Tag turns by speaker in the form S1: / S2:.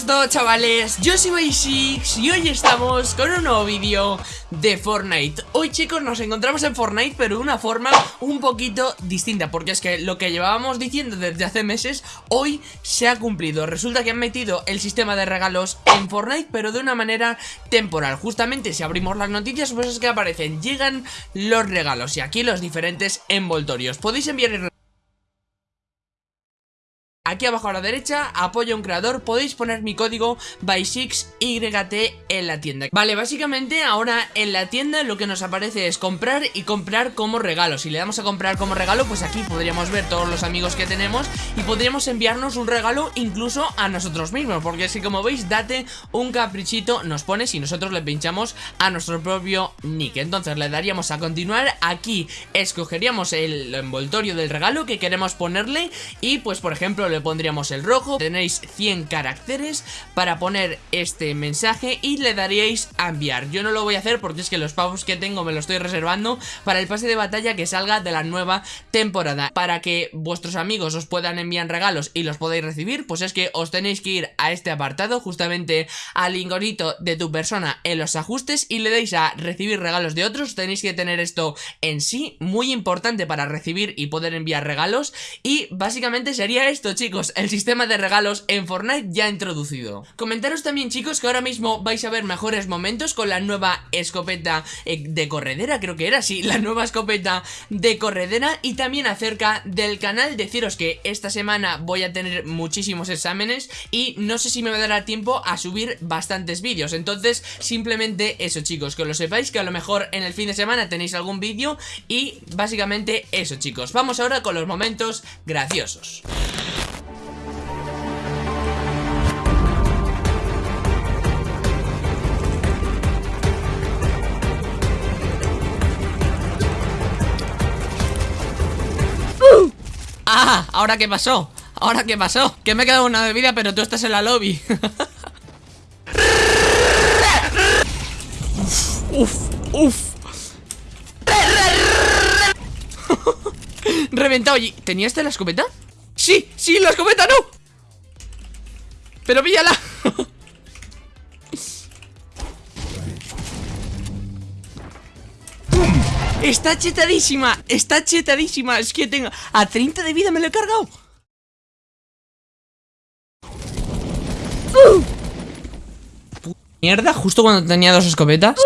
S1: todo chavales? Yo soy Basics y hoy estamos con un nuevo vídeo de Fortnite. Hoy chicos nos encontramos en Fortnite pero de una forma un poquito distinta Porque es que lo que llevábamos diciendo desde hace meses hoy se ha cumplido. Resulta que han metido el sistema de regalos en Fortnite pero de una manera temporal. Justamente si abrimos las noticias pues es que aparecen Llegan los regalos y aquí los diferentes envoltorios. Podéis enviar Aquí abajo a la derecha, apoyo a un creador, podéis poner mi código by6YT en la tienda. Vale, básicamente ahora en la tienda lo que nos aparece es comprar y comprar como regalo. Si le damos a comprar como regalo, pues aquí podríamos ver todos los amigos que tenemos Y podríamos enviarnos un regalo incluso a nosotros mismos Porque si como veis, date un caprichito, nos pone si nosotros le pinchamos a nuestro propio nick. Entonces le daríamos a continuar, aquí escogeríamos el envoltorio del regalo que queremos ponerle Y pues por ejemplo le pondríamos el rojo. Tenéis 100 caracteres para poner este mensaje y le daríais a enviar. Yo no lo voy a hacer porque es que los pavos que tengo me los estoy reservando para el pase de batalla que salga de la nueva temporada. Para que vuestros amigos os puedan enviar regalos y los podáis recibir Pues es que os tenéis que ir a este apartado justamente al ingorito de tu persona en los ajustes y le dais a recibir regalos de otros. Tenéis que tener esto en sí, muy importante para recibir y poder enviar regalos. Y básicamente sería esto chicos, el sistema de regalos en Fortnite ya introducido. Comentaros también chicos que ahora mismo vais a ver mejores momentos con la nueva escopeta eh, de corredera Creo que era, sí, la nueva escopeta de corredera. Y también acerca del canal deciros que esta semana voy a tener muchísimos exámenes Y no sé si me va a dar tiempo a subir bastantes vídeos. Entonces simplemente eso chicos, que lo sepáis que a lo mejor en el fin de semana tenéis algún vídeo Y básicamente eso chicos. Vamos ahora con los momentos graciosos ¡Ah! ¿Ahora qué pasó? ¿Ahora qué pasó? Que me he quedado una de vida pero tú estás en la lobby Uf, uf, Reventado y... ¿Tenía este la escopeta? ¡Sí! ¡Sí! ¡La escopeta no! ¡Pero píllala! Está chetadísima, está chetadísima. Es que tengo... A 30 de vida me lo he cargado. Mierda, justo cuando tenía dos escopetas